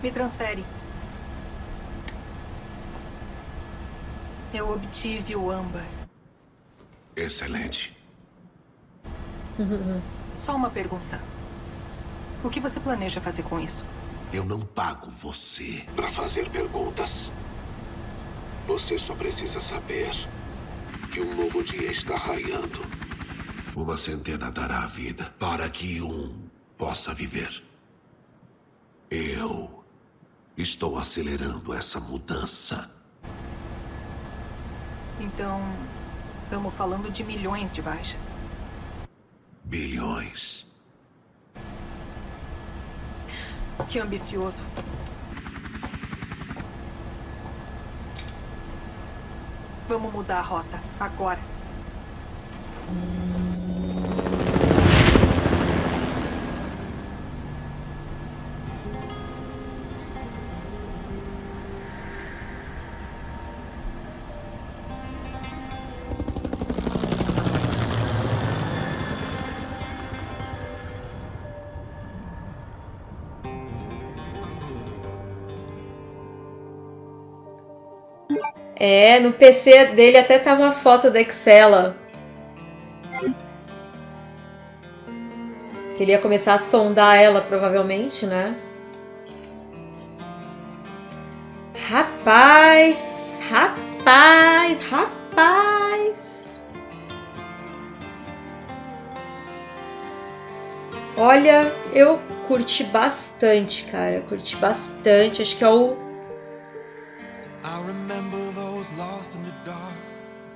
Me transfere. Eu obtive o âmbar. Excelente. Só uma pergunta. O que você planeja fazer com isso? Eu não pago você para fazer perguntas. Você só precisa saber que um novo dia está raiando. Uma centena dará a vida para que um possa viver. Eu estou acelerando essa mudança. Então, estamos falando de milhões de baixas. Bilhões. Que ambicioso. Vamos mudar a rota, agora. É, no PC dele até tá uma foto da Excela. Ele ia começar a sondar ela, provavelmente, né? Rapaz, rapaz, rapaz. Olha, eu curti bastante, cara. Curti bastante. Acho que é o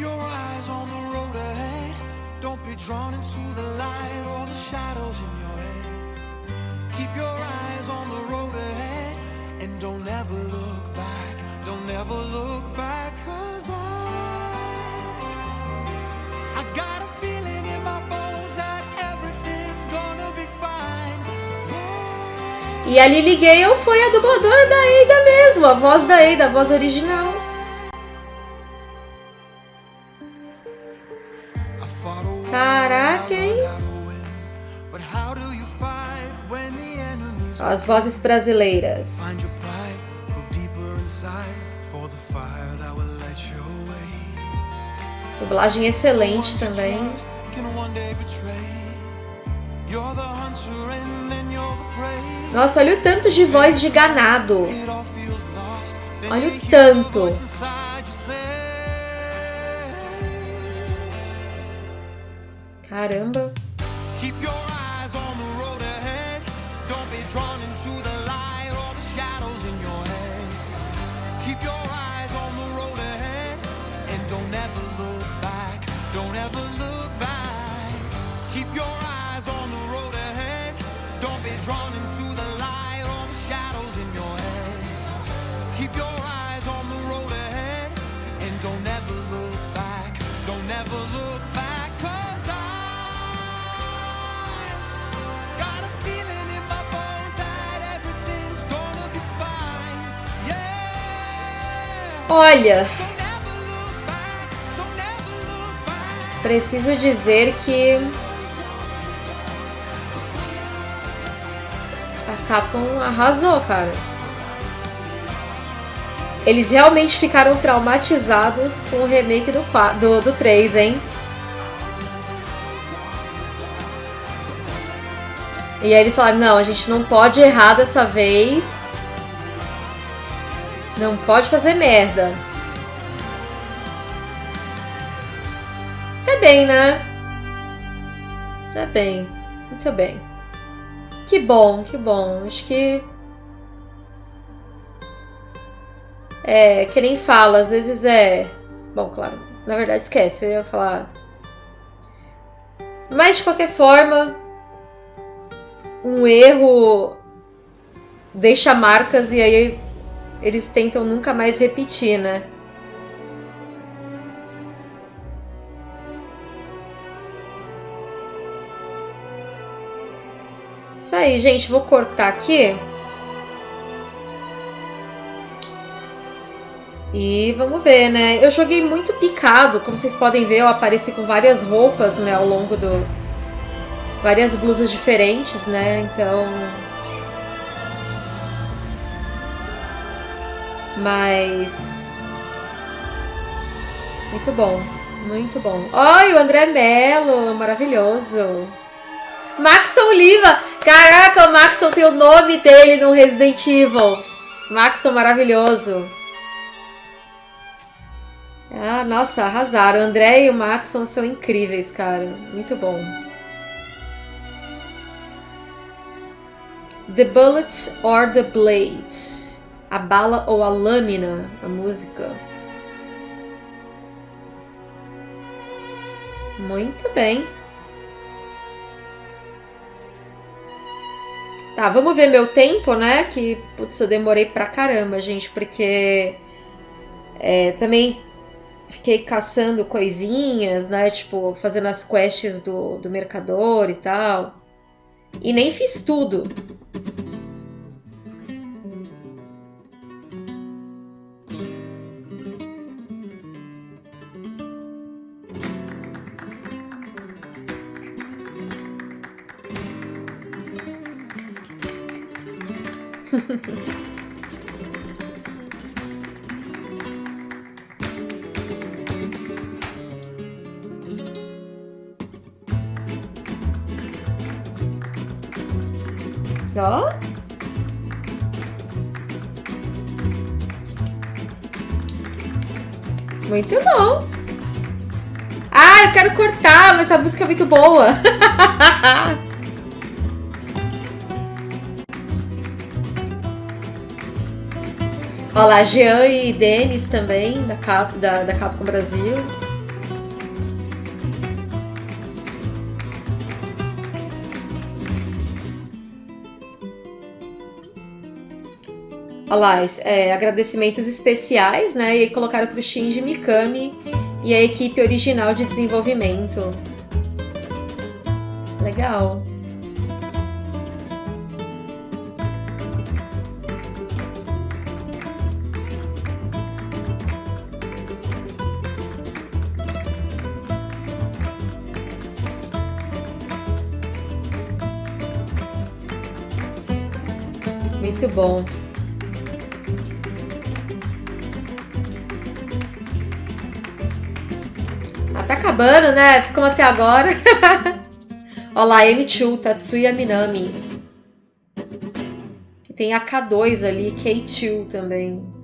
your eyes on the road ahead. Don't be drawn into the light or the shadows in your head. Keep your eyes on the road ahead and don't ever look back. Don't ever look back, cause I, got a feeling in my bones that everything's gonna be fine. E a Lily Gale foi a dubladora da Ada mesmo, a voz da Ada, a voz original. Hunter and then you're the prey. Nossa, olha o tanto de voz de ganado. Olha o tanto. Caramba. Keep your eyes on the road ahead. Don't be drawn into the light or the shadows in your head. Keep your eyes on the road ahead and don't ever look back. Don't ever look back. Keep your eyes on the road ahead. Don't be drawn into back. preciso dizer que a Capcom arrasou, cara. Eles realmente ficaram traumatizados com o remake do, qua- do, do 3, hein? E aí eles falaram, não, a gente não pode errar dessa vez. Não pode fazer merda. Tá bem, né? Tá bem. Muito bem. Que bom, que bom. Acho que. É, que nem fala, às vezes é. Bom, claro, Na verdade, esquece, eu ia falar. Mas de qualquer forma, um erro deixa marcas e aí eles tentam nunca mais repetir, né? Isso aí, gente. Vou cortar aqui. E vamos ver, né? Eu joguei muito picado, como vocês podem ver, eu apareci com várias roupas, né, ao longo do... Várias blusas diferentes, né, então... Mas... Muito bom, muito bom. Oi, o André Mello, maravilhoso. Maxon Oliva! Caraca, o Maxon tem o nome dele no Resident Evil. Maxon maravilhoso. Ah, nossa, arrasaram. O André e o Maxon são incríveis, cara. Muito bom. The Bullet or the Blade. A bala ou a lâmina, a música. Muito bem. Tá, vamos ver meu tempo, né? Que, putz, eu demorei pra caramba, gente, porque é, também fiquei caçando coisinhas, né? Tipo, fazendo as quests do, do mercador e tal. E nem fiz tudo. Ó. Muito bom. Ah, eu quero cortar, mas essa música é muito boa. Olha lá, Jean e Denis também, da, Cap, da, da Capcom Brasil. Olha lá, é, agradecimentos especiais, né? E colocaram pro Shinji Mikami e a equipe original de desenvolvimento. Legal. Muito bom. Ah, tá acabando, né? Ficamos até agora. Olha lá, M2, Tatsuya Minami. Tem a K2 ali, K2 também.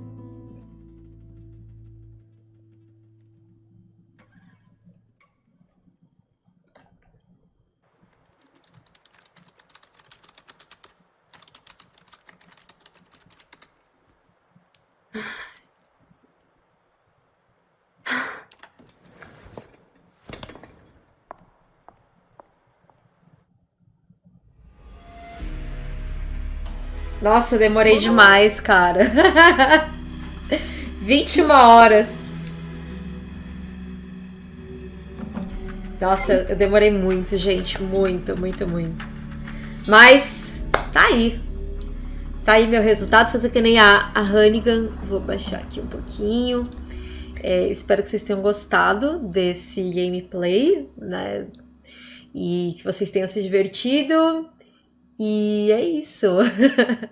Nossa, demorei demais, cara. 21 horas. Nossa, eu demorei muito, gente. Muito, muito, muito. Mas tá aí. Tá aí meu resultado. Fazer que nem a, a Hannigan. Vou baixar aqui um pouquinho. É, espero que vocês tenham gostado desse gameplay, né? E que vocês tenham se divertido. E é isso.